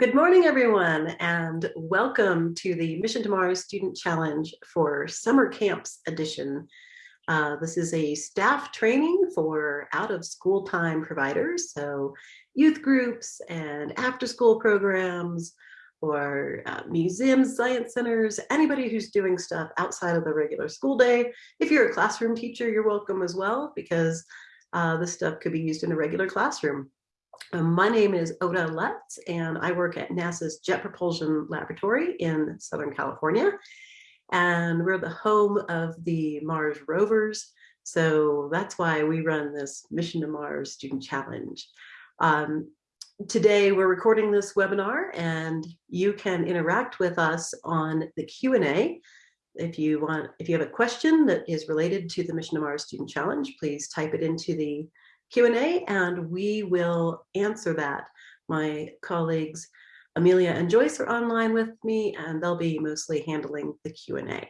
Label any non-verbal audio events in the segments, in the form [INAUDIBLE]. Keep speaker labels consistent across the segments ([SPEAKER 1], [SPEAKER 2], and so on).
[SPEAKER 1] Good morning, everyone, and welcome to the Mission to Mars Student Challenge for Summer Camps Edition. Uh, this is a staff training for out of school time providers, so youth groups and after school programs, or uh, museums, science centers, anybody who's doing stuff outside of the regular school day. If you're a classroom teacher, you're welcome as well, because uh, this stuff could be used in a regular classroom. Um, my name is Ota Lutz, and I work at NASA's Jet Propulsion Laboratory in Southern California. And we're the home of the Mars rovers. So that's why we run this Mission to Mars Student Challenge. Um, today, we're recording this webinar, and you can interact with us on the Q&A. If you want, if you have a question that is related to the Mission to Mars Student Challenge, please type it into the Q&A and we will answer that. My colleagues Amelia and Joyce are online with me and they'll be mostly handling the Q&A.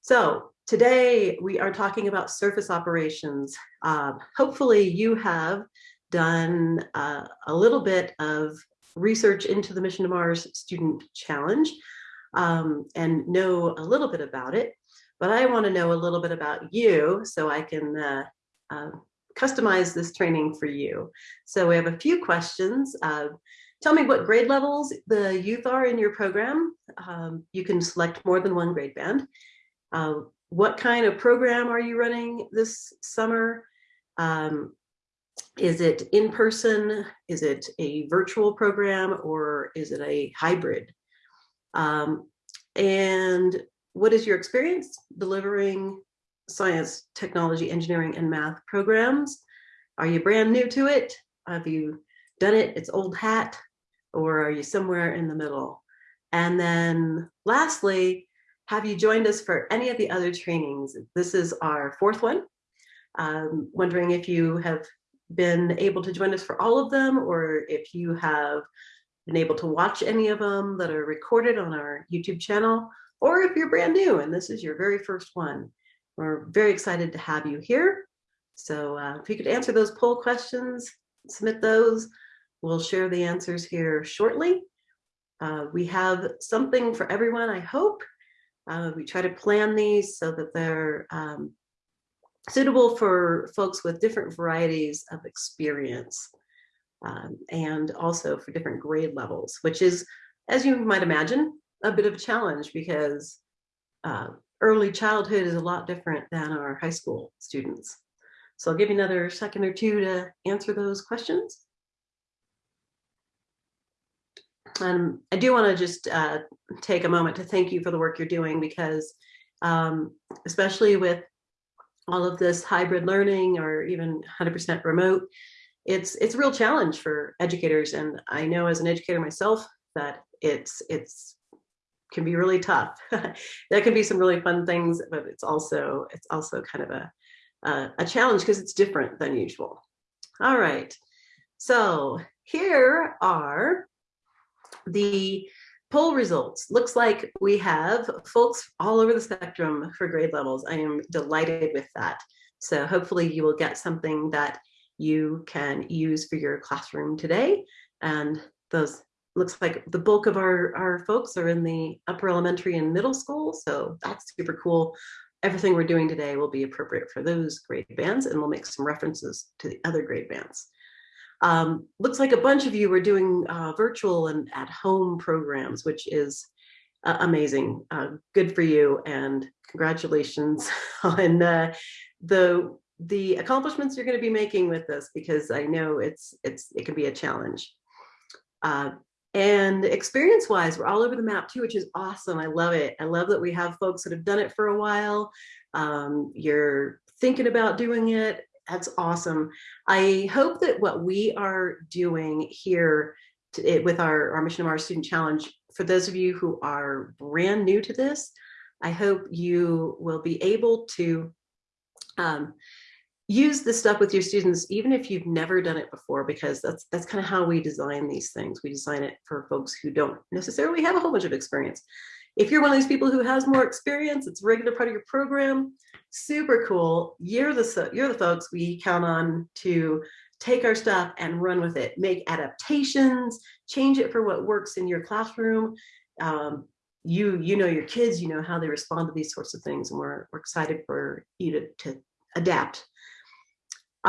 [SPEAKER 1] So today we are talking about surface operations. Uh, hopefully you have done uh, a little bit of research into the Mission to Mars Student Challenge um, and know a little bit about it, but I want to know a little bit about you so I can uh, uh, customize this training for you. So we have a few questions. Uh, tell me what grade levels the youth are in your program. Um, you can select more than one grade band. Uh, what kind of program are you running this summer? Um, is it in person? Is it a virtual program or is it a hybrid? Um, and what is your experience delivering science, technology, engineering, and math programs. Are you brand new to it? Have you done it? It's old hat, or are you somewhere in the middle? And then lastly, have you joined us for any of the other trainings? This is our fourth one. Um, wondering if you have been able to join us for all of them, or if you have been able to watch any of them that are recorded on our YouTube channel, or if you're brand new and this is your very first one. We're very excited to have you here. So uh, if you could answer those poll questions, submit those. We'll share the answers here shortly. Uh, we have something for everyone, I hope. Uh, we try to plan these so that they're um, suitable for folks with different varieties of experience um, and also for different grade levels, which is, as you might imagine, a bit of a challenge because uh, early childhood is a lot different than our high school students. So I'll give you another second or two to answer those questions. Um, I do want to just uh, take a moment to thank you for the work you're doing because um, especially with all of this hybrid learning or even 100% remote, it's it's a real challenge for educators. And I know as an educator myself that it's it's can be really tough. [LAUGHS] there can be some really fun things, but it's also it's also kind of a a challenge because it's different than usual. All right, so here are the poll results. Looks like we have folks all over the spectrum for grade levels. I am delighted with that. So hopefully you will get something that you can use for your classroom today. And those looks like the bulk of our, our folks are in the upper elementary and middle school. So that's super cool. Everything we're doing today will be appropriate for those grade bands and we'll make some references to the other grade bands. Um, looks like a bunch of you are doing uh, virtual and at home programs, which is uh, amazing. Uh, good for you and congratulations [LAUGHS] on uh, the the accomplishments you're going to be making with this because I know it's it's it can be a challenge. Uh, and experience wise, we're all over the map too, which is awesome. I love it. I love that we have folks that have done it for a while. Um, you're thinking about doing it. That's awesome. I hope that what we are doing here to, it, with our, our Mission of Mars Student Challenge, for those of you who are brand new to this, I hope you will be able to um, use this stuff with your students, even if you've never done it before, because that's that's kind of how we design these things. We design it for folks who don't necessarily have a whole bunch of experience. If you're one of these people who has more experience, it's a regular part of your program, super cool. You're the, you're the folks we count on to take our stuff and run with it, make adaptations, change it for what works in your classroom. Um, you, you know your kids, you know how they respond to these sorts of things, and we're, we're excited for you to, to adapt.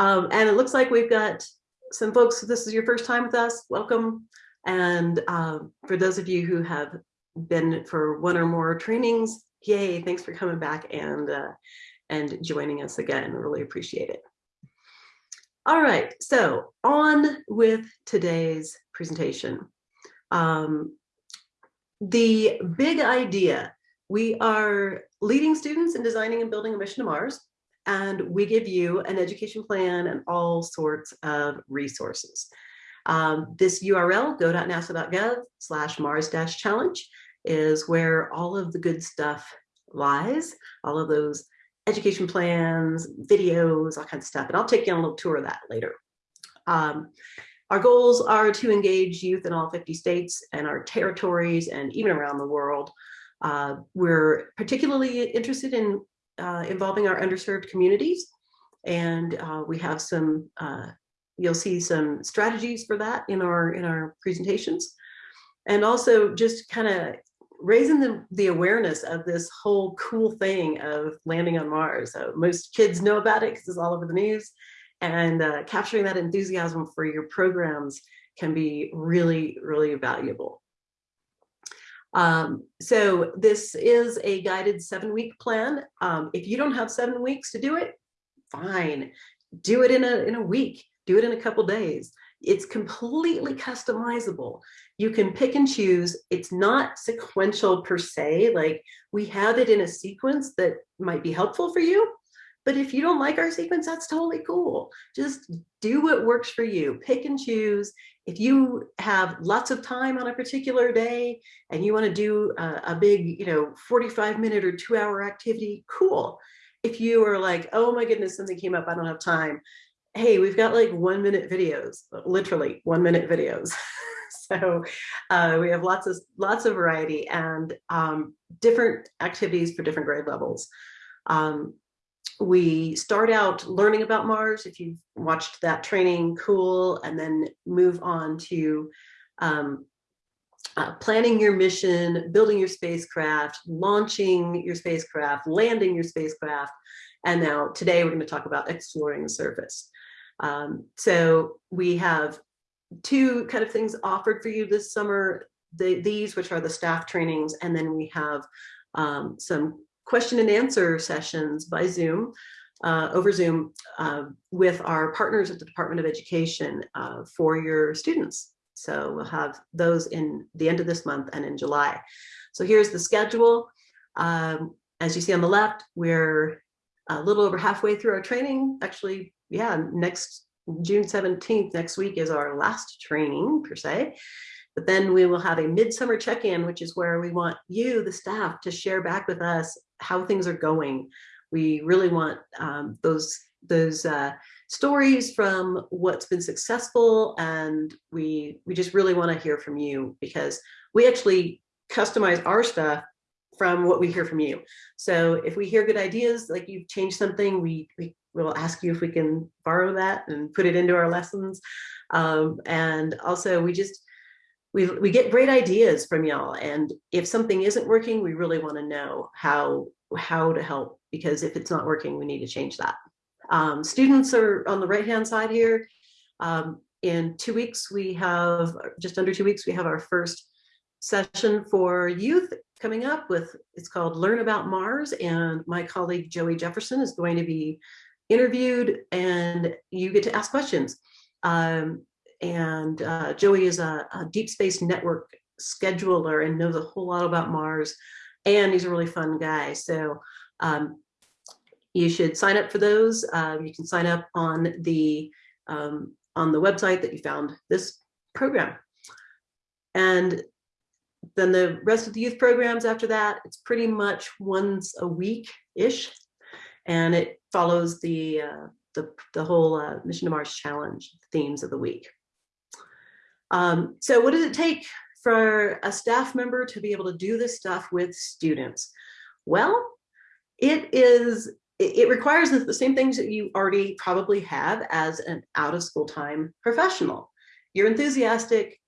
[SPEAKER 1] Um, and it looks like we've got some folks, this is your first time with us, welcome. And uh, for those of you who have been for one or more trainings, yay, thanks for coming back and, uh, and joining us again, really appreciate it. All right, so on with today's presentation. Um, the big idea, we are leading students in designing and building a mission to Mars, and we give you an education plan and all sorts of resources. Um, this URL, go.nasa.gov slash mars-challenge is where all of the good stuff lies, all of those education plans, videos, all kinds of stuff. And I'll take you on a little tour of that later. Um, our goals are to engage youth in all 50 states and our territories and even around the world. Uh, we're particularly interested in uh, involving our underserved communities. And uh, we have some, uh, you'll see some strategies for that in our, in our presentations. And also just kind of raising the, the awareness of this whole cool thing of landing on Mars. So most kids know about it because it's all over the news and uh, capturing that enthusiasm for your programs can be really, really valuable. Um, so this is a guided seven week plan. Um, if you don't have seven weeks to do it, fine. Do it in a, in a week, do it in a couple days. It's completely customizable. You can pick and choose. It's not sequential per se, like we have it in a sequence that might be helpful for you, but if you don't like our sequence, that's totally cool. Just do what works for you. Pick and choose. If you have lots of time on a particular day and you want to do a, a big, you know, 45 minute or two hour activity, cool. If you are like, oh my goodness, something came up, I don't have time. Hey, we've got like one minute videos, literally one minute videos. [LAUGHS] so uh, we have lots of lots of variety and um, different activities for different grade levels. Um, we start out learning about Mars. If you've watched that training, cool, and then move on to um, uh, planning your mission, building your spacecraft, launching your spacecraft, landing your spacecraft. And now today we're going to talk about exploring the surface. Um, so we have two kind of things offered for you this summer, the, these, which are the staff trainings, and then we have um, some question and answer sessions by Zoom, uh, over Zoom, uh, with our partners at the Department of Education uh, for your students. So we'll have those in the end of this month and in July. So here's the schedule. Um, as you see on the left, we're a little over halfway through our training. Actually, yeah, next June 17th, next week is our last training per se. But then we will have a midsummer check-in, which is where we want you, the staff, to share back with us how things are going. We really want um, those those uh, stories from what's been successful, and we we just really want to hear from you because we actually customize our stuff from what we hear from you. So if we hear good ideas, like you've changed something, we, we will ask you if we can borrow that and put it into our lessons. Um, and also we just, we, we get great ideas from y'all. And if something isn't working, we really want to know how, how to help, because if it's not working, we need to change that. Um, students are on the right-hand side here. Um, in two weeks, we have, just under two weeks, we have our first session for youth coming up with, it's called Learn About Mars. And my colleague, Joey Jefferson, is going to be interviewed and you get to ask questions. Um, and uh, Joey is a, a, deep space network scheduler and knows a whole lot about Mars. And he's a really fun guy. So um, you should sign up for those. Uh, you can sign up on the um, on the website that you found this program. And then the rest of the youth programs after that, it's pretty much once a week-ish. And it follows the, uh, the, the whole uh, Mission to Mars challenge themes of the week. Um, so what does it take for a staff member to be able to do this stuff with students? Well, it is it, requires the, the same things that you already probably have as an out of school time professional. You're enthusiastic,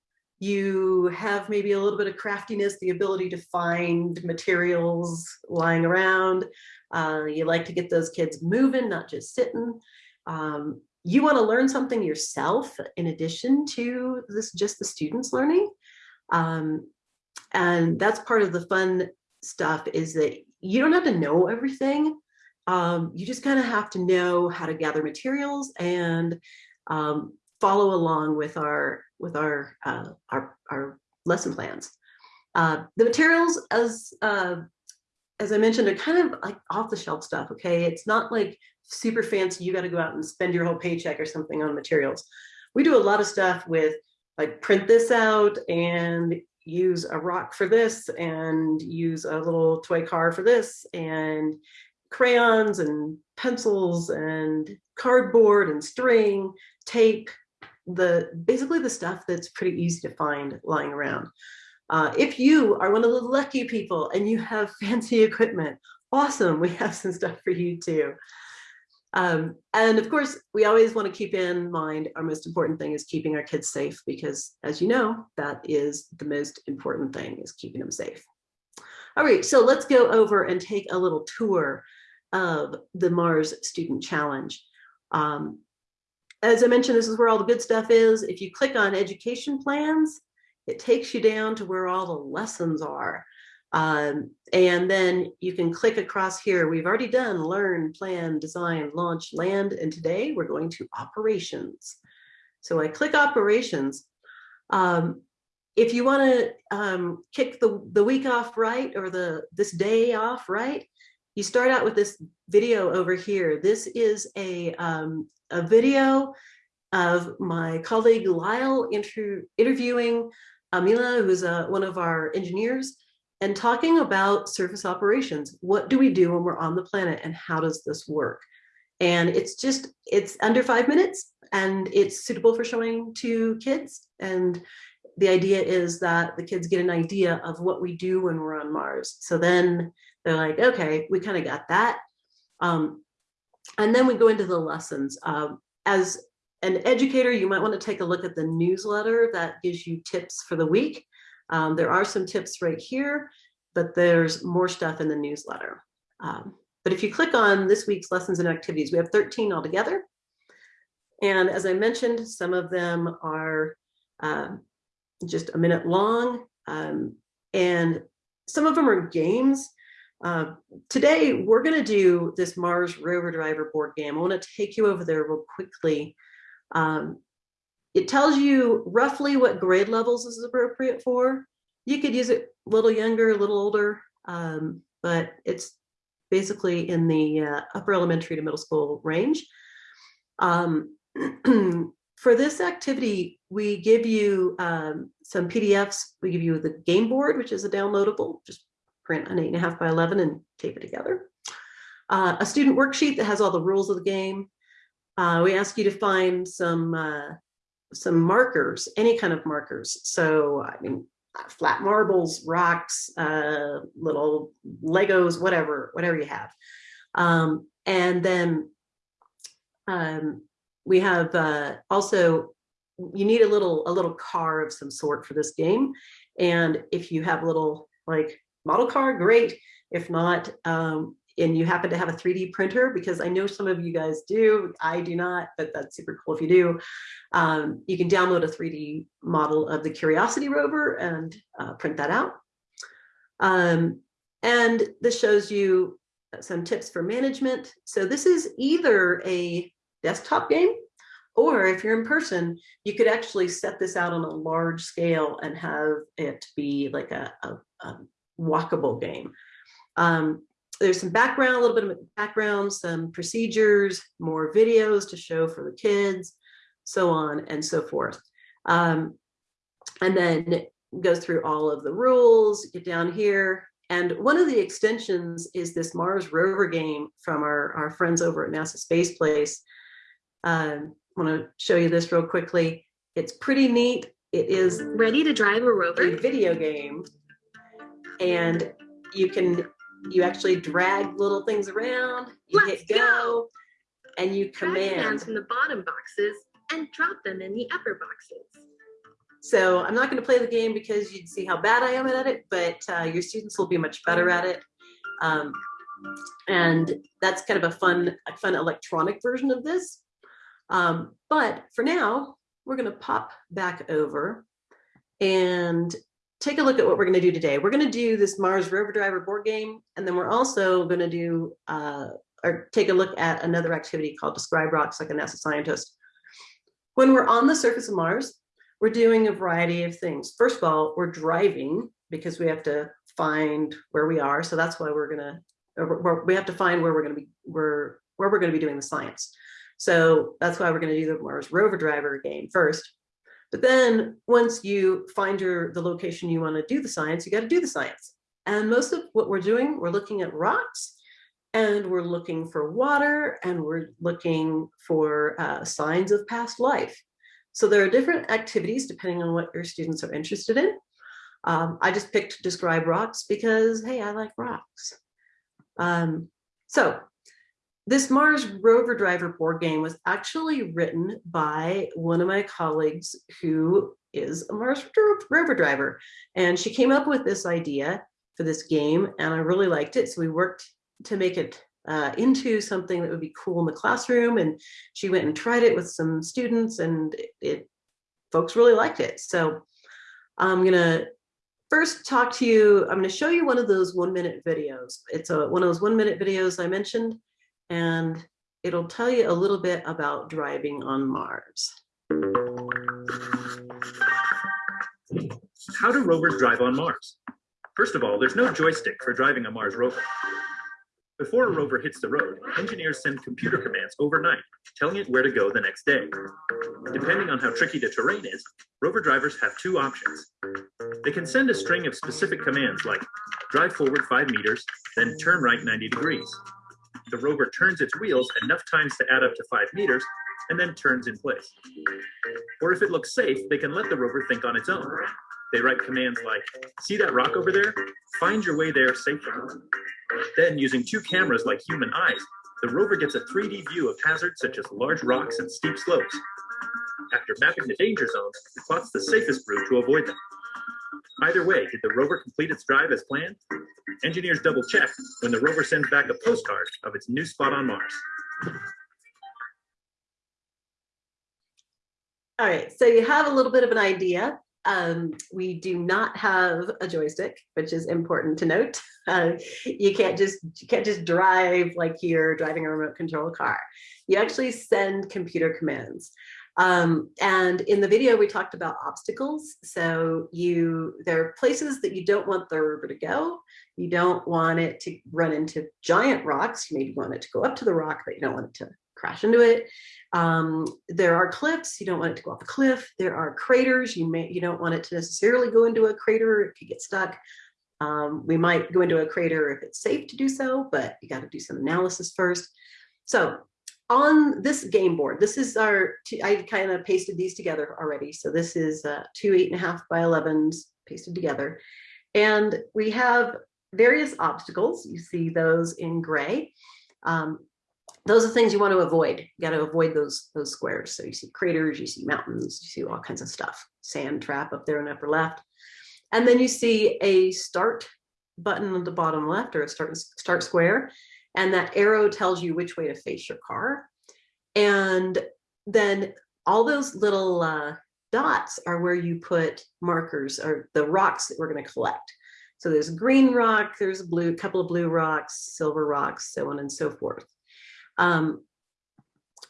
[SPEAKER 1] you have maybe a little bit of craftiness, the ability to find materials lying around. Uh, you like to get those kids moving, not just sitting. Um, you want to learn something yourself in addition to this just the students learning. Um, and that's part of the fun stuff is that you don't have to know everything. Um, you just kind of have to know how to gather materials and um, follow along with our with our uh, our, our lesson plans. Uh, the materials, as uh, as I mentioned, are kind of like off the shelf stuff. Okay, it's not like super fancy. You got to go out and spend your whole paycheck or something on materials. We do a lot of stuff with like print this out and use a rock for this and use a little toy car for this and crayons and pencils and cardboard and string, tape, the basically the stuff that's pretty easy to find lying around. Uh, if you are one of the lucky people and you have [LAUGHS] fancy equipment, awesome, we have some stuff for you too. Um, and of course, we always want to keep in mind our most important thing is keeping our kids safe because as you know, that is the most important thing is keeping them safe. All right, so let's go over and take a little tour of the Mars Student Challenge. Um, as I mentioned, this is where all the good stuff is. If you click on education plans, it takes you down to where all the lessons are. Um, and then you can click across here. We've already done learn, plan, design, launch, land, and today we're going to operations. So I click operations. Um, if you want to um, kick the, the week off right or the this day off right, you start out with this video over here. This is a, um, a video of my colleague Lyle inter interviewing Amila, who's uh, one of our engineers, and talking about surface operations. What do we do when we're on the planet and how does this work? And it's just, it's under five minutes and it's suitable for showing to kids. And the idea is that the kids get an idea of what we do when we're on Mars. So then they're like, okay, we kind of got that. Um, and then we go into the lessons. Um, as an educator, you might want to take a look at the newsletter that gives you tips for the week. Um, there are some tips right here, but there's more stuff in the newsletter. Um, but if you click on this week's lessons and activities, we have 13 altogether. And as I mentioned, some of them are uh, just a minute long, um, and some of them are games. Uh, today, we're going to do this Mars Rover Driver board game. I want to take you over there real quickly. Um, it tells you roughly what grade levels is appropriate for. You could use it a little younger, a little older, um, but it's basically in the uh, upper elementary to middle school range. Um, [CLEARS THROAT] for this activity, we give you um, some PDFs. We give you the game board, which is a downloadable, just print an eight and a half by 11 and tape it together. Uh, a student worksheet that has all the rules of the game. Uh, we ask you to find some uh, some markers, any kind of markers. So, I mean, flat marbles, rocks, uh, little Legos, whatever, whatever you have. Um, and then um, we have uh, also, you need a little, a little car of some sort for this game. And if you have a little like model car, great. If not, um, and you happen to have a 3D printer, because I know some of you guys do, I do not, but that's super cool if you do. Um, you can download a 3D model of the Curiosity rover and uh, print that out. Um, and this shows you some tips for management. So this is either a desktop game, or if you're in person, you could actually set this out on a large scale and have it be like a, a, a walkable game. Um, there's some background, a little bit of background, some procedures, more videos to show for the kids, so on and so forth. Um, and then goes through all of the rules, get down here. And one of the extensions is this Mars rover game from our, our friends over at NASA Space Place. Um, I want to show you this real quickly. It's pretty neat. It is
[SPEAKER 2] ready to drive a rover
[SPEAKER 1] a video game. And you can you actually drag little things around, you
[SPEAKER 2] Let's
[SPEAKER 1] hit go,
[SPEAKER 2] go.
[SPEAKER 1] and you
[SPEAKER 2] commands
[SPEAKER 1] command.
[SPEAKER 2] from the bottom boxes and drop them in the upper boxes.
[SPEAKER 1] So I'm not going to play the game because you'd see how bad I am at it, but uh, your students will be much better at it. Um, and that's kind of a fun, a fun electronic version of this. Um, but for now, we're going to pop back over and take a look at what we're going to do today. We're going to do this Mars Rover Driver board game, and then we're also going to do uh, or take a look at another activity called Describe Rocks like a NASA scientist. When we're on the surface of Mars, we're doing a variety of things. First of all, we're driving because we have to find where we are. So that's why we're gonna, we're, we have to find where we're gonna be, where, where we're gonna be doing the science. So that's why we're gonna do the Mars rover driver game first. But then once you find your, the location you wanna do the science, you gotta do the science. And most of what we're doing, we're looking at rocks and we're looking for water and we're looking for uh, signs of past life. So there are different activities depending on what your students are interested in. Um, I just picked describe rocks because, hey, I like rocks. Um, so this Mars rover driver board game was actually written by one of my colleagues who is a Mars rover driver. And she came up with this idea for this game and I really liked it. So we worked to make it uh, into something that would be cool in the classroom. And she went and tried it with some students and it, it folks really liked it. So I'm gonna first talk to you, I'm gonna show you one of those one minute videos. It's a, one of those one minute videos I mentioned and it'll tell you a little bit about driving on Mars.
[SPEAKER 3] How do rovers drive on Mars? First of all, there's no joystick for driving a Mars rover. Before a rover hits the road, engineers send computer commands overnight, telling it where to go the next day. Depending on how tricky the terrain is, rover drivers have two options. They can send a string of specific commands like drive forward 5 meters, then turn right 90 degrees. The rover turns its wheels enough times to add up to 5 meters, and then turns in place. Or if it looks safe, they can let the rover think on its own. They write commands like, see that rock over there? Find your way there safely. Then, using two cameras like human eyes, the rover gets a 3D view of hazards such as large rocks and steep slopes. After mapping the danger zones, it plots the safest route to avoid them. Either way, did the rover complete its drive as planned? Engineers double check when the rover sends back a postcard of its new spot on Mars.
[SPEAKER 1] All right, so you have a little bit of an idea. Um, we do not have a joystick, which is important to note. [LAUGHS] Uh, you can't just you can't just drive like you're driving a remote control car. You actually send computer commands. Um, and in the video, we talked about obstacles. So you there are places that you don't want the river to go. You don't want it to run into giant rocks. You maybe want it to go up to the rock, but you don't want it to crash into it. Um, there are cliffs, you don't want it to go off a cliff. There are craters, you may you don't want it to necessarily go into a crater, it could get stuck. Um, we might go into a crater if it's safe to do so, but you got to do some analysis first. So on this game board, this is our, I kind of pasted these together already. So this is uh, two eight and a half by 11s pasted together. And we have various obstacles. You see those in gray. Um, those are things you want to avoid. You got to avoid those those squares. So you see craters, you see mountains, you see all kinds of stuff. Sand trap up there in the upper left. And then you see a start button on the bottom left or a start, start square. And that arrow tells you which way to face your car. And then all those little uh, dots are where you put markers or the rocks that we're going to collect. So there's green rock, there's a blue, couple of blue rocks, silver rocks, so on and so forth. Um,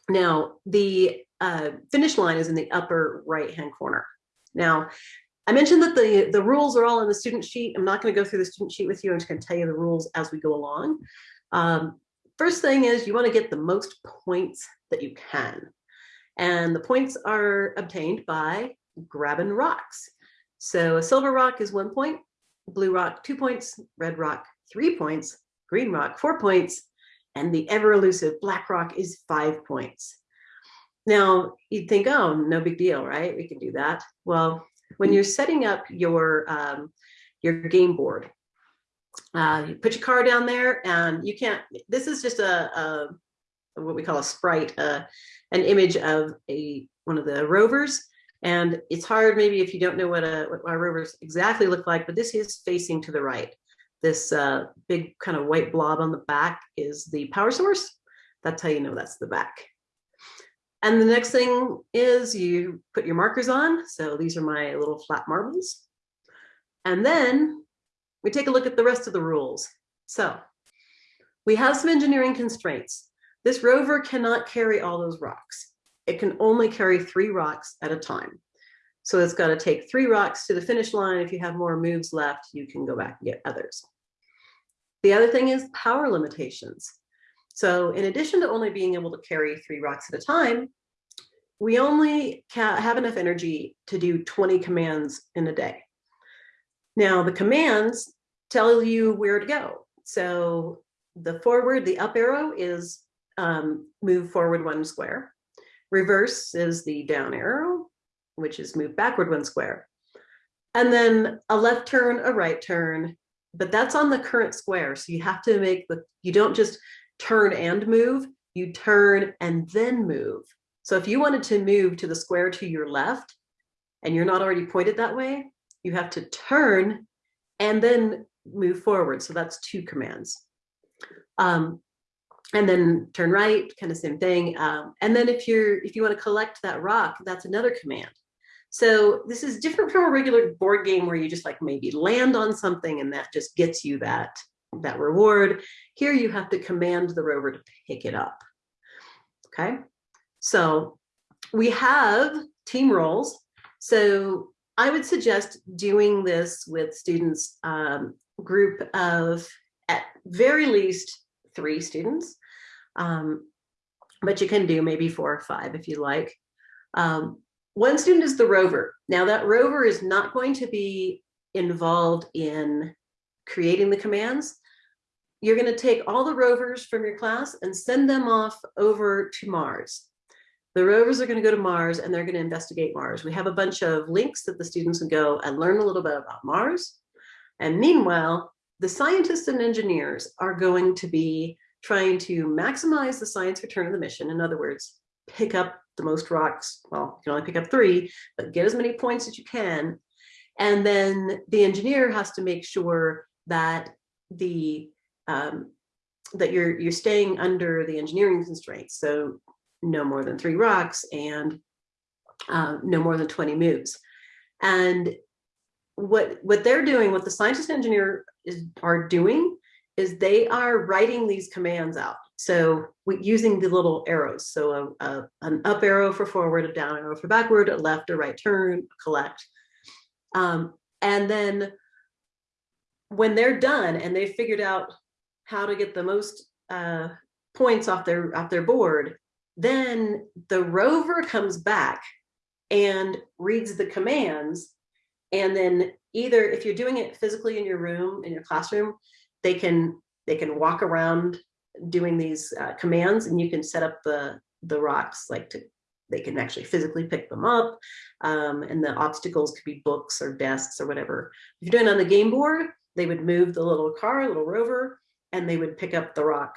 [SPEAKER 1] now, the uh, finish line is in the upper right-hand corner. Now, I mentioned that the, the rules are all in the student sheet. I'm not going to go through the student sheet with you. I'm just going to tell you the rules as we go along. Um, first thing is you want to get the most points that you can. And the points are obtained by grabbing rocks. So a silver rock is one point, blue rock two points, red rock three points, green rock four points, and the ever elusive black rock is five points. Now you'd think, oh, no big deal, right? We can do that. Well, when you're setting up your um, your game board, uh, you put your car down there and you can't, this is just a, a what we call a sprite, uh, an image of a one of the rovers. And it's hard maybe if you don't know what, a, what our rovers exactly look like, but this is facing to the right. This uh, big kind of white blob on the back is the power source. That's how you know that's the back. And the next thing is you put your markers on. So these are my little flat marbles. And then we take a look at the rest of the rules. So we have some engineering constraints. This rover cannot carry all those rocks. It can only carry three rocks at a time. So it's got to take three rocks to the finish line. If you have more moves left, you can go back and get others. The other thing is power limitations. So in addition to only being able to carry three rocks at a time, we only have enough energy to do 20 commands in a day. Now the commands tell you where to go. So the forward, the up arrow is um, move forward one square. Reverse is the down arrow, which is move backward one square. And then a left turn, a right turn, but that's on the current square. So you have to make the, you don't just turn and move, you turn and then move. So if you wanted to move to the square to your left and you're not already pointed that way, you have to turn and then move forward. So that's two commands. Um, and then turn right, kind of same thing. Um, and then if you're if you want to collect that rock, that's another command. So this is different from a regular board game where you just like maybe land on something and that just gets you that that reward. Here you have to command the rover to pick it up. Okay, so we have team roles. So I would suggest doing this with students um, group of at very least three students. Um, but you can do maybe four or five if you like. Um, one student is the rover. Now that rover is not going to be involved in creating the commands. You're going to take all the rovers from your class and send them off over to Mars. The rovers are going to go to Mars and they're going to investigate Mars. We have a bunch of links that the students can go and learn a little bit about Mars. And meanwhile, the scientists and engineers are going to be trying to maximize the science return of the mission. In other words, pick up the most rocks. Well, you can only pick up three, but get as many points as you can. And then the engineer has to make sure that the um, that you're you're staying under the engineering constraints. So no more than three rocks and uh, no more than 20 moves. And what what they're doing, what the scientist engineer is are doing is they are writing these commands out. So we, using the little arrows. So a, a, an up arrow for forward, a down arrow for backward, a left or right turn, collect. Um, and then when they're done and they've figured out how to get the most uh, points off their off their board, then the rover comes back and reads the commands. And then either if you're doing it physically in your room, in your classroom, they can they can walk around doing these uh, commands and you can set up the the rocks like to they can actually physically pick them up um, and the obstacles could be books or desks or whatever if you're doing it on the game board they would move the little car little rover and they would pick up the rock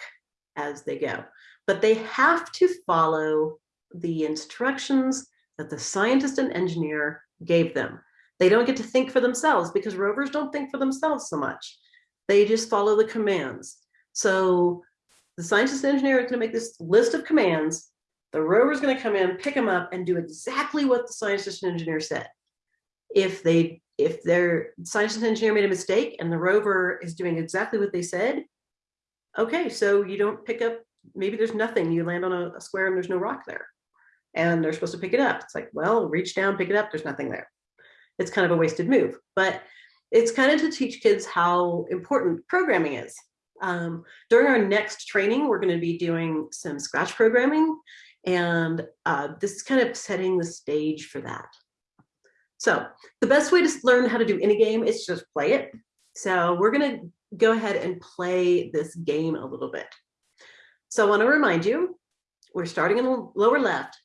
[SPEAKER 1] as they go but they have to follow the instructions that the scientist and engineer gave them they don't get to think for themselves because rovers don't think for themselves so much they just follow the commands. So the scientist and engineer is going to make this list of commands. The rover is going to come in, pick them up, and do exactly what the scientist and engineer said. If they if their scientist and engineer made a mistake and the rover is doing exactly what they said, okay, so you don't pick up, maybe there's nothing, you land on a, a square and there's no rock there. And they're supposed to pick it up. It's like, well, reach down, pick it up, there's nothing there. It's kind of a wasted move. But it's kind of to teach kids how important programming is. Um, during our next training, we're going to be doing some scratch programming, and uh, this is kind of setting the stage for that. So the best way to learn how to do any game is just play it. So we're going to go ahead and play this game a little bit. So I want to remind you, we're starting in the lower left.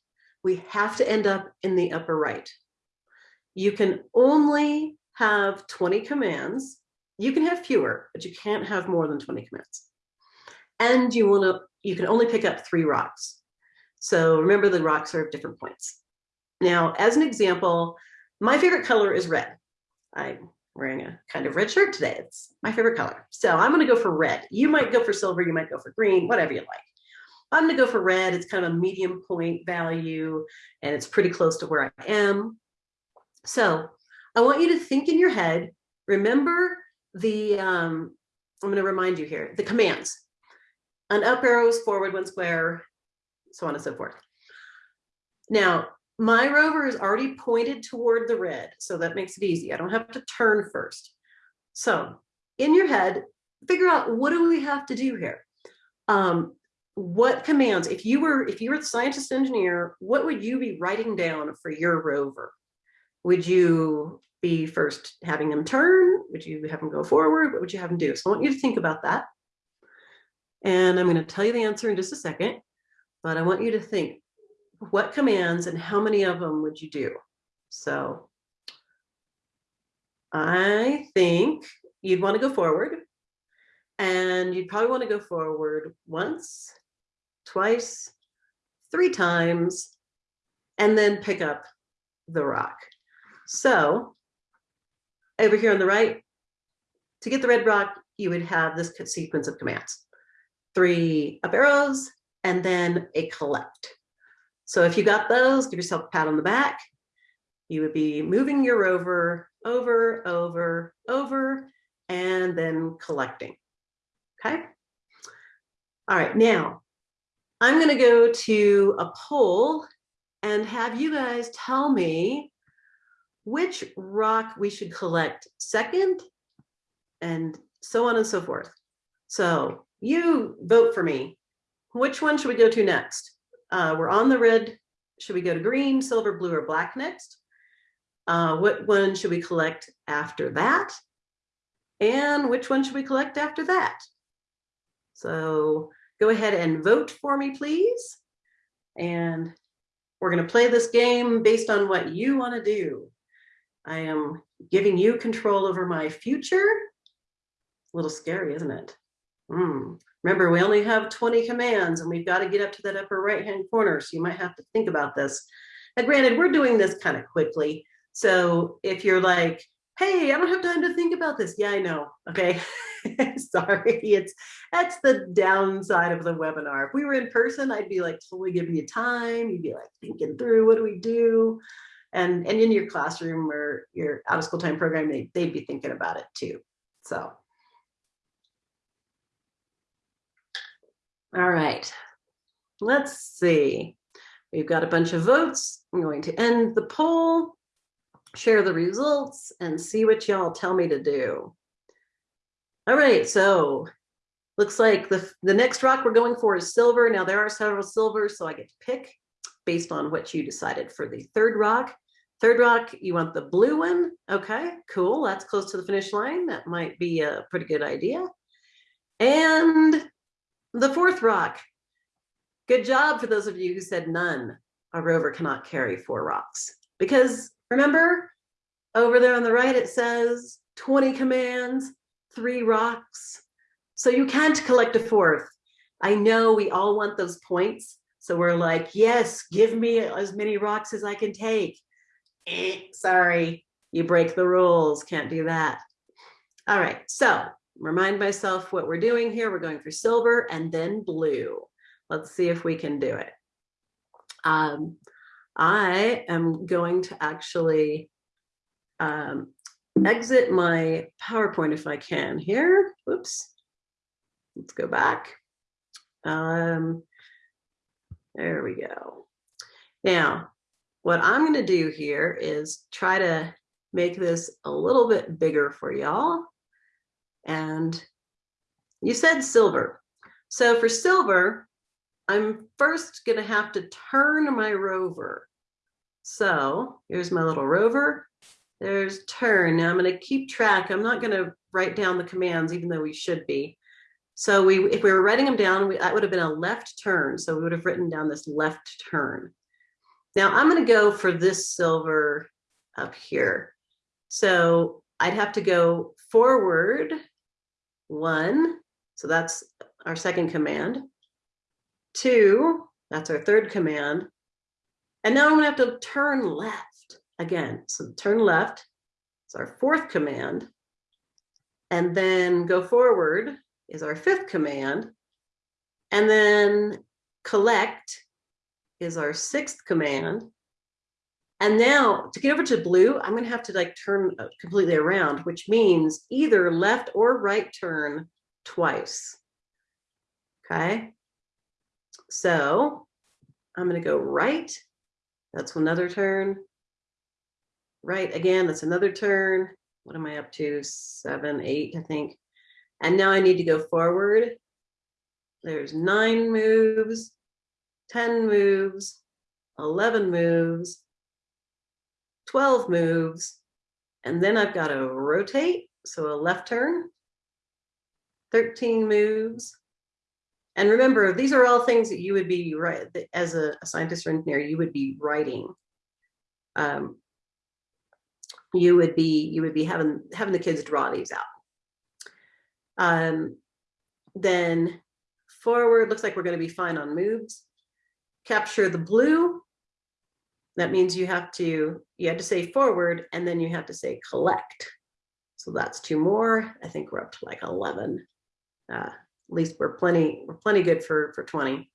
[SPEAKER 1] We have to end up in the upper right. You can only have 20 commands you can have fewer, but you can't have more than 20 commands. And you want to, you can only pick up three rocks. So remember the rocks are of different points. Now, as an example, my favorite color is red. I'm wearing a kind of red shirt today. It's my favorite color. So I'm going to go for red. You might go for silver, you might go for green, whatever you like. I'm going to go for red. It's kind of a medium point value and it's pretty close to where I am. So I want you to think in your head, remember the, um, I'm going to remind you here, the commands. An up arrow is forward, one square, so on and so forth. Now, my rover is already pointed toward the red, so that makes it easy. I don't have to turn first. So in your head, figure out what do we have to do here? Um, what commands, if you were if you were the scientist engineer, what would you be writing down for your rover? Would you be first having them turn? Would you have them go forward? What would you have them do? So I want you to think about that. And I'm going to tell you the answer in just a second, but I want you to think what commands and how many of them would you do? So I think you'd want to go forward and you'd probably want to go forward once, twice, three times, and then pick up the rock. So over here on the right, to get the red rock, you would have this sequence of commands. Three up arrows, and then a collect. So if you got those, give yourself a pat on the back. You would be moving your rover over, over, over, and then collecting. Okay. All right, now I'm going to go to a poll and have you guys tell me which rock we should collect second and so on and so forth. So you vote for me. Which one should we go to next? Uh, we're on the red. Should we go to green, silver, blue, or black next? Uh, what one should we collect after that? And which one should we collect after that? So go ahead and vote for me, please. And we're going to play this game based on what you want to do. I am giving you control over my future. A little scary, isn't it? Mm. Remember, we only have 20 commands and we've got to get up to that upper right-hand corner. So you might have to think about this. And granted, we're doing this kind of quickly. So if you're like, hey, I don't have time to think about this. Yeah, I know. Okay. [LAUGHS] Sorry. It's that's the downside of the webinar. If we were in person, I'd be like totally giving you time. You'd be like thinking through what do we do? And and in your classroom or your out of school time program, they, they'd be thinking about it too. So All right, let's see. We've got a bunch of votes. I'm going to end the poll, share the results, and see what y'all tell me to do. All right, so looks like the, the next rock we're going for is silver. Now there are several silvers, so I get to pick based on what you decided for the third rock. Third rock, you want the blue one. Okay, cool. That's close to the finish line. That might be a pretty good idea. And the fourth rock. Good job for those of you who said none. A rover cannot carry four rocks. Because remember, over there on the right, it says 20 commands, three rocks. So you can't collect a fourth. I know we all want those points. So we're like, yes, give me as many rocks as I can take. Eh, sorry, you break the rules, can't do that. All right, so remind myself what we're doing here. We're going for silver and then blue. Let's see if we can do it. Um, I am going to actually um, exit my PowerPoint if I can here. Oops. Let's go back. Um, there we go. Now, what I'm going to do here is try to make this a little bit bigger for y'all. And you said silver. So for silver, I'm first going to have to turn my rover. So here's my little rover. There's turn. Now I'm going to keep track. I'm not going to write down the commands, even though we should be. So we, if we were writing them down, we, that would have been a left turn. So we would have written down this left turn. Now I'm going to go for this silver up here. So I'd have to go forward one, so that's our second command. Two, that's our third command. And now I'm gonna have to turn left again. So turn left, it's our fourth command. And then go forward is our fifth command. And then collect is our sixth command. And now to get over to blue, I'm gonna have to like turn uh, completely around, which means either left or right turn twice. Okay. So I'm gonna go right. That's another turn. Right again, that's another turn. What am I up to? Seven, eight, I think. And now I need to go forward. There's nine moves, 10 moves, 11 moves, 12 moves, and then I've got to rotate, so a left turn, 13 moves. And remember, these are all things that you would be right as a, a scientist or engineer, you would be writing. Um, you would be you would be having having the kids draw these out. Um, then forward looks like we're going to be fine on moves. Capture the blue. That means you have to you have to say forward and then you have to say collect. So that's two more. I think we're up to like 11. Uh, at least we're plenty we're plenty good for for 20.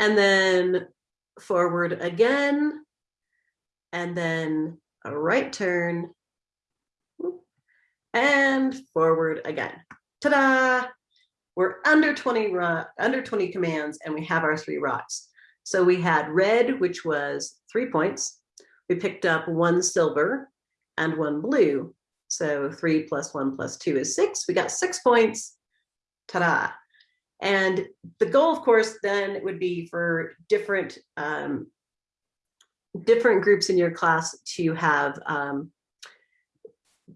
[SPEAKER 1] And then forward again. And then a right turn, and forward again. Ta-da! We're under 20 rock, under 20 commands, and we have our three rocks. So we had red, which was three points. We picked up one silver and one blue. So three plus one plus two is six. We got six points. Ta-da! And the goal, of course, then would be for different um, different groups in your class to have um,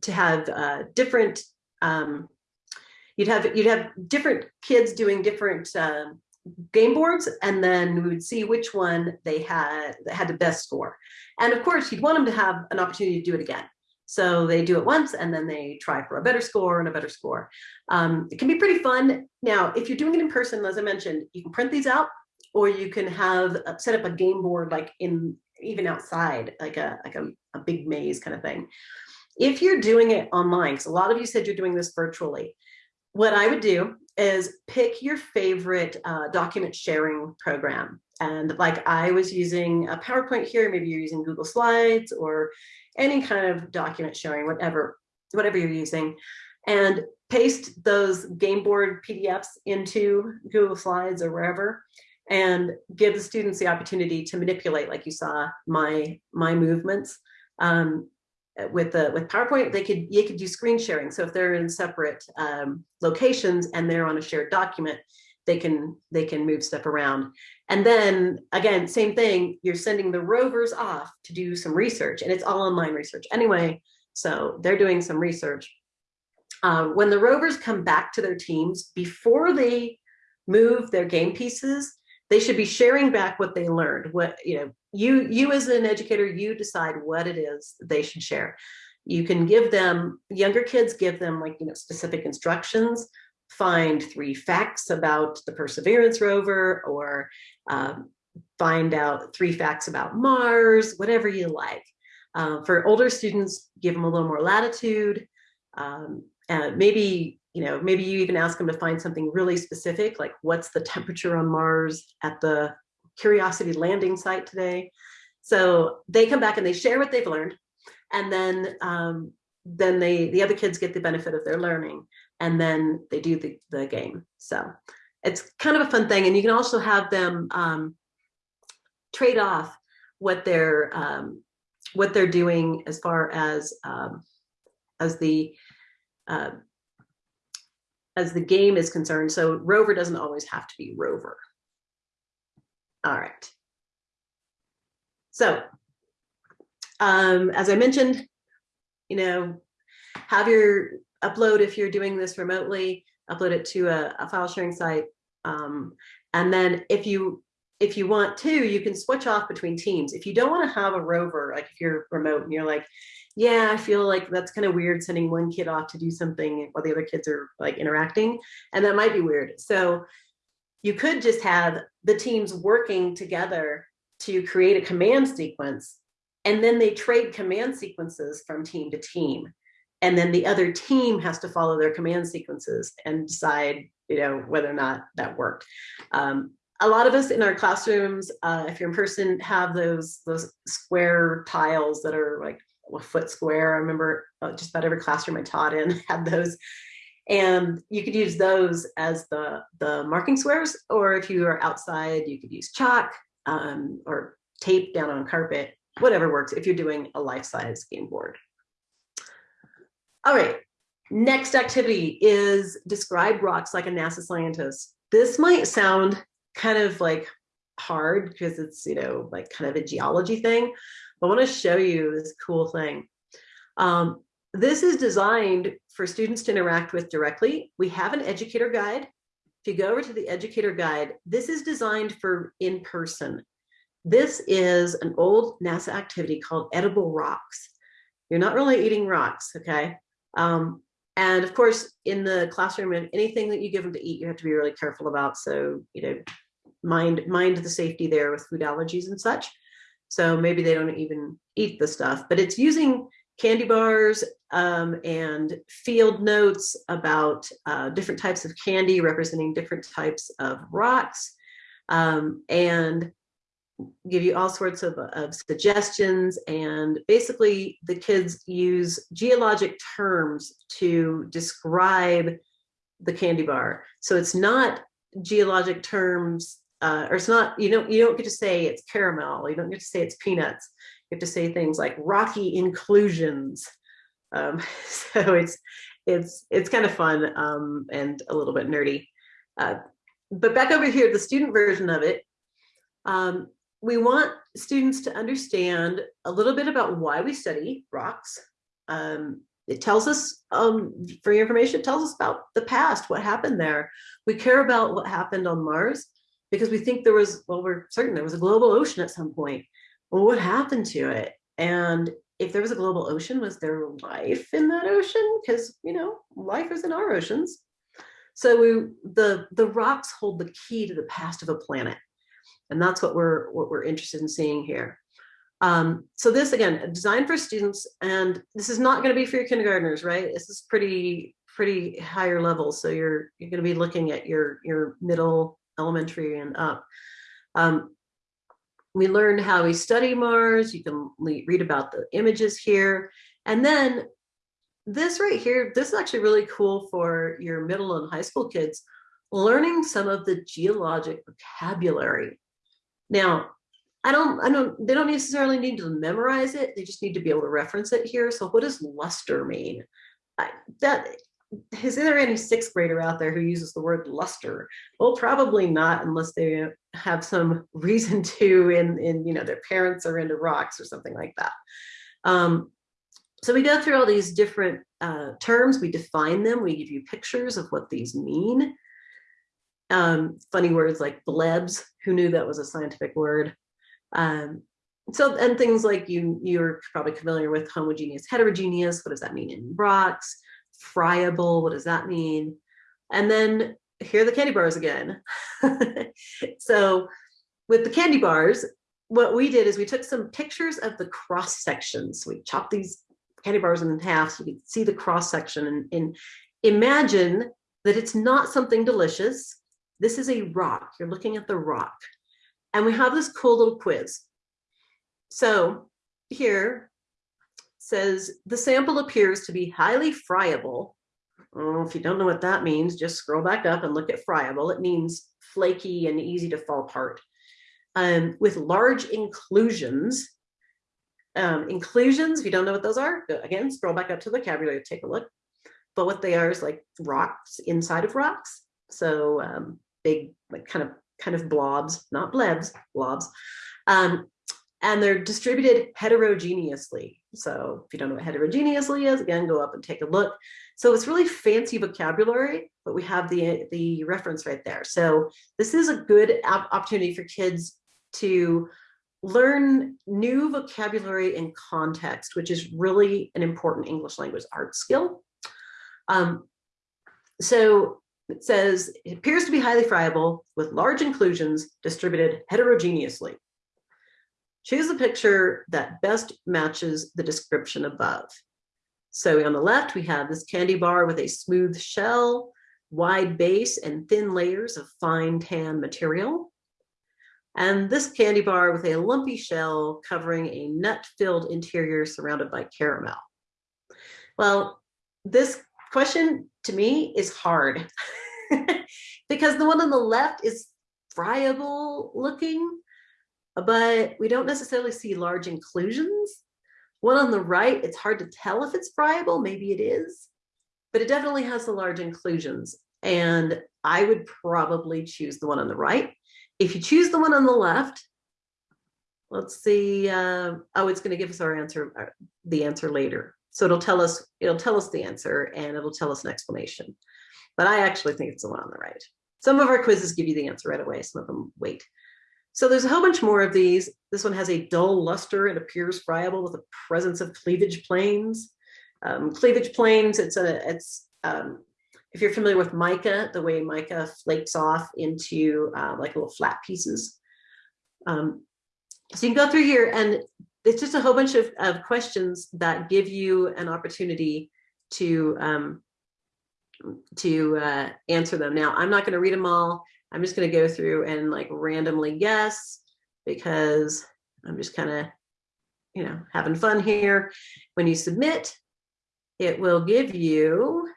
[SPEAKER 1] to have uh, different um, you'd have you'd have different kids doing different uh, game boards and then we would see which one they had had the best score. And of course you'd want them to have an opportunity to do it again. So they do it once and then they try for a better score and a better score. Um, it can be pretty fun. Now if you're doing it in person as i mentioned you can print these out or you can have uh, set up a game board like in even outside, like a like a, a big maze kind of thing. If you're doing it online, because a lot of you said you're doing this virtually, what I would do is pick your favorite uh, document sharing program. And like I was using a PowerPoint here, maybe you're using Google Slides or any kind of document sharing, whatever, whatever you're using, and paste those game board PDFs into Google Slides or wherever, and give the students the opportunity to manipulate, like you saw my my movements. Um, with the with PowerPoint, they could you could do screen sharing. So if they're in separate um, locations and they're on a shared document, they can they can move stuff around. And then again, same thing. You're sending the rovers off to do some research, and it's all online research anyway. So they're doing some research. Uh, when the rovers come back to their teams before they move their game pieces, they should be sharing back what they learned what you know you you as an educator you decide what it is they should share. You can give them younger kids give them like you know specific instructions. Find three facts about the perseverance rover or um, find out three facts about mars whatever you like. Uh, for older students give them a little more latitude um, and maybe you know, maybe you even ask them to find something really specific, like what's the temperature on Mars at the Curiosity landing site today. So they come back and they share what they've learned, and then um, then they the other kids get the benefit of their learning, and then they do the the game. So it's kind of a fun thing, and you can also have them um, trade off what they're um, what they're doing as far as um, as the uh, as the game is concerned. So rover doesn't always have to be rover. All right. So um, as I mentioned, you know, have your upload if you're doing this remotely, upload it to a, a file sharing site. Um, and then if you if you want to, you can switch off between teams. If you don't want to have a rover, like if you're remote and you're like, yeah, I feel like that's kind of weird sending one kid off to do something while the other kids are like interacting. And that might be weird. So you could just have the teams working together to create a command sequence. And then they trade command sequences from team to team. And then the other team has to follow their command sequences and decide, you know, whether or not that worked. Um, a lot of us in our classrooms, uh, if you're in person, have those those square tiles that are like a foot square. I remember uh, just about every classroom I taught in [LAUGHS] had those. And you could use those as the, the marking squares, or if you are outside, you could use chalk um, or tape down on carpet, whatever works if you're doing a life-size game board. All right, next activity is describe rocks like a NASA scientist. This might sound kind of like hard because it's, you know, like kind of a geology thing. I want to show you this cool thing. Um, this is designed for students to interact with directly. We have an educator guide. If you go over to the educator guide, this is designed for in person. This is an old NASA activity called edible rocks. You're not really eating rocks, okay? Um, and of course, in the classroom, anything that you give them to eat, you have to be really careful about. So, you know, mind mind the safety there with food allergies and such. So maybe they don't even eat the stuff, but it's using candy bars um, and field notes about uh, different types of candy representing different types of rocks um, and give you all sorts of, of suggestions and basically the kids use geologic terms to describe the candy bar. So it's not geologic terms uh, or it's not, you don't, you don't get to say it's caramel, you don't get to say it's peanuts. You have to say things like rocky inclusions. Um, [LAUGHS] so it's, it's, it's kind of fun um, and a little bit nerdy. Uh, but back over here, the student version of it, um, we want students to understand a little bit about why we study rocks. Um, it tells us, um, for your information, it tells us about the past, what happened there. We care about what happened on Mars because we think there was, well, we're certain there was a global ocean at some point. Well, what happened to it? And if there was a global ocean, was there life in that ocean? Because, you know, life is in our oceans. So we, the, the rocks hold the key to the past of a planet. And that's what we're, what we're interested in seeing here. Um, so this, again, designed for students, and this is not going to be for your kindergartners, right? This is pretty, pretty higher level. So you're, you're going to be looking at your, your middle elementary and up. Um, we learned how we study Mars. You can read about the images here. And then this right here, this is actually really cool for your middle and high school kids, learning some of the geologic vocabulary. Now, I don't, I don't, they don't necessarily need to memorize it. They just need to be able to reference it here. So what does luster mean? I, that is there any sixth grader out there who uses the word luster? Well, probably not unless they have some [LAUGHS] reason to in, in you know, their parents are into rocks or something like that. Um, so we go through all these different uh, terms, we define them, we give you pictures of what these mean. Um, funny words like blebs, who knew that was a scientific word? Um, so, and things like you, you're probably familiar with homogeneous, heterogeneous, what does that mean in rocks? Friable, what does that mean? And then here are the candy bars again. [LAUGHS] so with the candy bars, what we did is we took some pictures of the cross sections. We chopped these candy bars in half so you can see the cross section and, and imagine that it's not something delicious. This is a rock. You're looking at the rock. And we have this cool little quiz. So here, says the sample appears to be highly friable. Oh, if you don't know what that means, just scroll back up and look at friable. It means flaky and easy to fall apart. Um, with large inclusions. Um, inclusions, if you don't know what those are, again, scroll back up to the vocabulary, take a look. But what they are is like rocks inside of rocks. So um, big, like kind of kind of blobs, not blebs, blobs. Um, and they're distributed heterogeneously. So if you don't know what heterogeneously is, again, go up and take a look. So it's really fancy vocabulary, but we have the, the reference right there. So this is a good opportunity for kids to learn new vocabulary and context, which is really an important English language art skill. Um, so it says, it appears to be highly friable with large inclusions distributed heterogeneously. Choose the picture that best matches the description above. So on the left, we have this candy bar with a smooth shell, wide base, and thin layers of fine tan material. And this candy bar with a lumpy shell covering a nut-filled interior surrounded by caramel. Well, this question to me is hard [LAUGHS] because the one on the left is friable looking but we don't necessarily see large inclusions. One on the right, it's hard to tell if it's friable, maybe it is, but it definitely has the large inclusions. And I would probably choose the one on the right. If you choose the one on the left, let's see, uh, oh, it's gonna give us our answer, uh, the answer later. So it'll tell us, it'll tell us the answer and it'll tell us an explanation. But I actually think it's the one on the right. Some of our quizzes give you the answer right away, some of them wait. So there's a whole bunch more of these. This one has a dull luster and appears friable with a presence of cleavage planes. Um, cleavage planes, it's a, it's, um, if you're familiar with mica, the way mica flakes off into uh, like little flat pieces. Um, so you can go through here and it's just a whole bunch of, of questions that give you an opportunity to um, to uh, answer them. Now, I'm not going to read them all. I'm just going to go through and like randomly guess because I'm just kind of, you know, having fun here. When you submit, it will give you,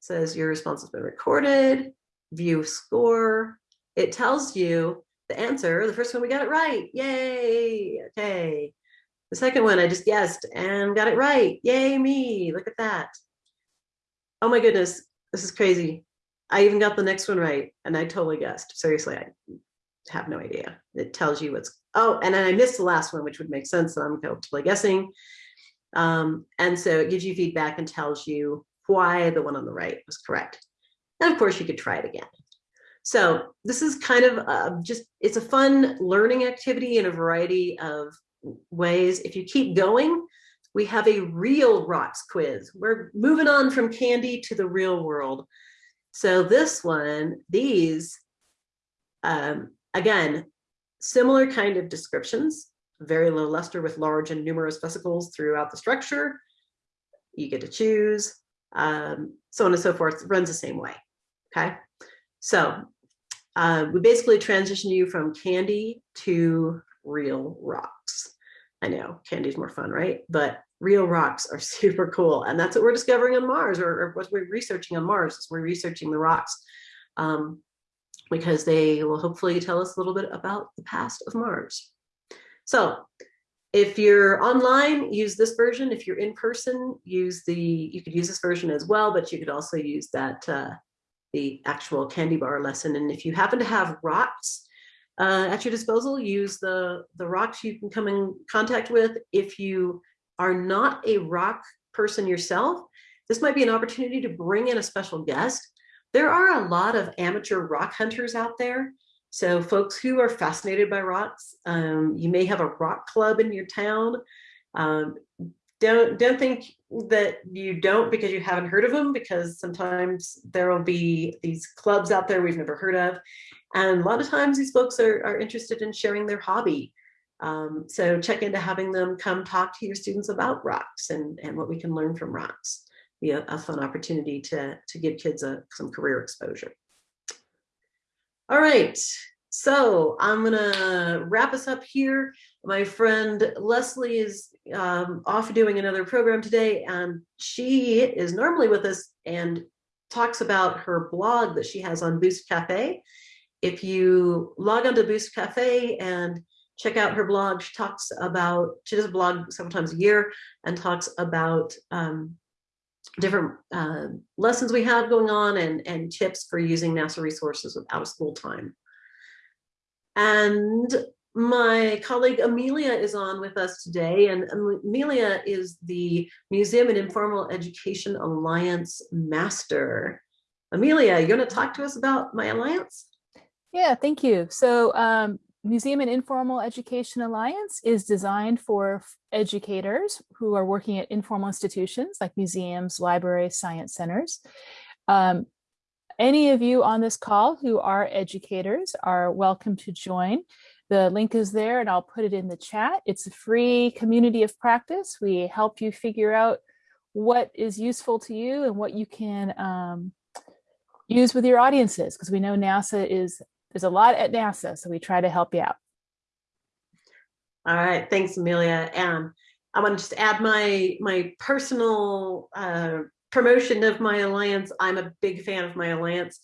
[SPEAKER 1] says your response has been recorded, view score. It tells you the answer. The first one we got it right. Yay. Okay. The second one I just guessed and got it right. Yay me. Look at that. Oh my goodness. This is crazy. I even got the next one right and I totally guessed. Seriously, I have no idea. It tells you what's, oh, and then I missed the last one, which would make sense that I'm totally guessing. Um, and so it gives you feedback and tells you why the one on the right was correct. And of course you could try it again. So this is kind of uh, just, it's a fun learning activity in a variety of ways. If you keep going, we have a real rocks quiz. We're moving on from candy to the real world. So this one, these, um, again, similar kind of descriptions, very low luster with large and numerous vesicles throughout the structure. You get to choose, um, so on and so forth, runs the same way, okay? So uh, we basically transition you from candy to real rocks. I know candy's more fun, right? But real rocks are [LAUGHS] super cool. And that's what we're discovering on Mars or, or what we're researching on Mars is we're researching the rocks um, because they will hopefully tell us a little bit about the past of Mars. So if you're online, use this version. If you're in person, use the, you could use this version as well, but you could also use that, uh, the actual candy bar lesson. And if you happen to have rocks uh, at your disposal, use the, the rocks you can come in contact with. If you are not a rock person yourself, this might be an opportunity to bring in a special guest. There are a lot of amateur rock hunters out there. So folks who are fascinated by rocks, um, you may have a rock club in your town. Um, don't don't think that you don't because you haven't heard of them because sometimes there will be these clubs out there we've never heard of and a lot of times these folks are, are interested in sharing their hobby um, so check into having them come talk to your students about rocks and, and what we can learn from rocks. Be a, a fun opportunity to, to give kids a, some career exposure. All right, so I'm gonna wrap us up here. My friend Leslie is um, off doing another program today and she is normally with us and talks about her blog that she has on Boost Cafe. If you log onto Boost Cafe and check out her blog. She talks about, she does a blog several times a year and talks about um, different uh, lessons we have going on and, and tips for using NASA resources with out of school time. And my colleague Amelia is on with us today, and Amelia is the Museum and Informal Education Alliance Master. Amelia, you want to talk to us about MIE Alliance?
[SPEAKER 4] Yeah, thank you. So um, Museum and Informal Education Alliance is designed for educators who are working at informal institutions like museums, libraries, science centers. Um, any of you on this call who are educators are welcome to join. The link is there and I'll put it in the chat. It's a free community of practice. We help you figure out what is useful to you and what you can um, use with your audiences because we know NASA is, there's a lot at NASA, so we try to help you out.
[SPEAKER 1] All right, thanks, Amelia. And I want to just add my my personal uh, promotion of MIE Alliance. I'm a big fan of MIE Alliance.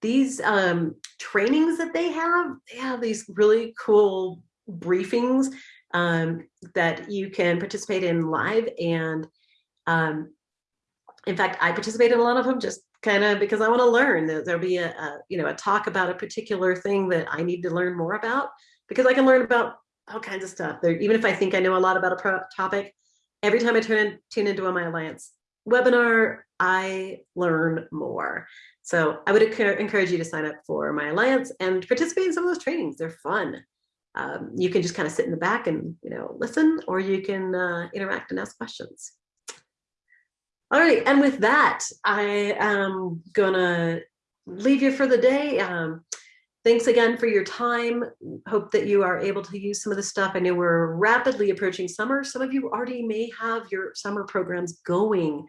[SPEAKER 1] These um, trainings that they have, they have these really cool briefings um, that you can participate in live. And um, in fact, I participate in a lot of them just kind of because I want to learn. There'll be a, a, you know a talk about a particular thing that I need to learn more about because I can learn about all kinds of stuff. There, even if I think I know a lot about a topic, every time I turn in, tune into a MIE Alliance webinar, I learn more. So I would encourage you to sign up for MIE Alliance and participate in some of those trainings. They're fun. Um, you can just kind of sit in the back and you know listen, or you can uh, interact and ask questions. All right, and with that, I am gonna leave you for the day. Um, Thanks again for your time. Hope that you are able to use some of the stuff. I know we're rapidly approaching summer. Some of you already may have your summer programs going.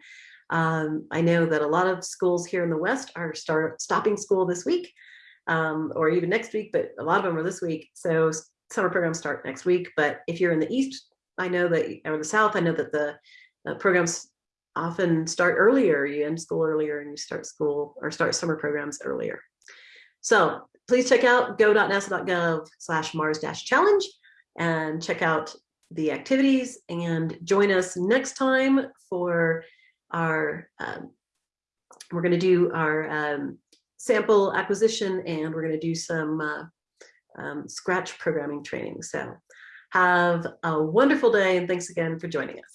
[SPEAKER 1] Um, I know that a lot of schools here in the West are start stopping school this week um, or even next week, but a lot of them are this week. So summer programs start next week. But if you're in the East, I know that, or the South, I know that the uh, programs often start earlier. You end school earlier and you start school or start summer programs earlier. So please check out go.nasa.gov slash Mars challenge and check out the activities and join us next time for our, um, we're going to do our um, sample acquisition and we're going to do some uh, um, Scratch programming training. So have a wonderful day and thanks again for joining us.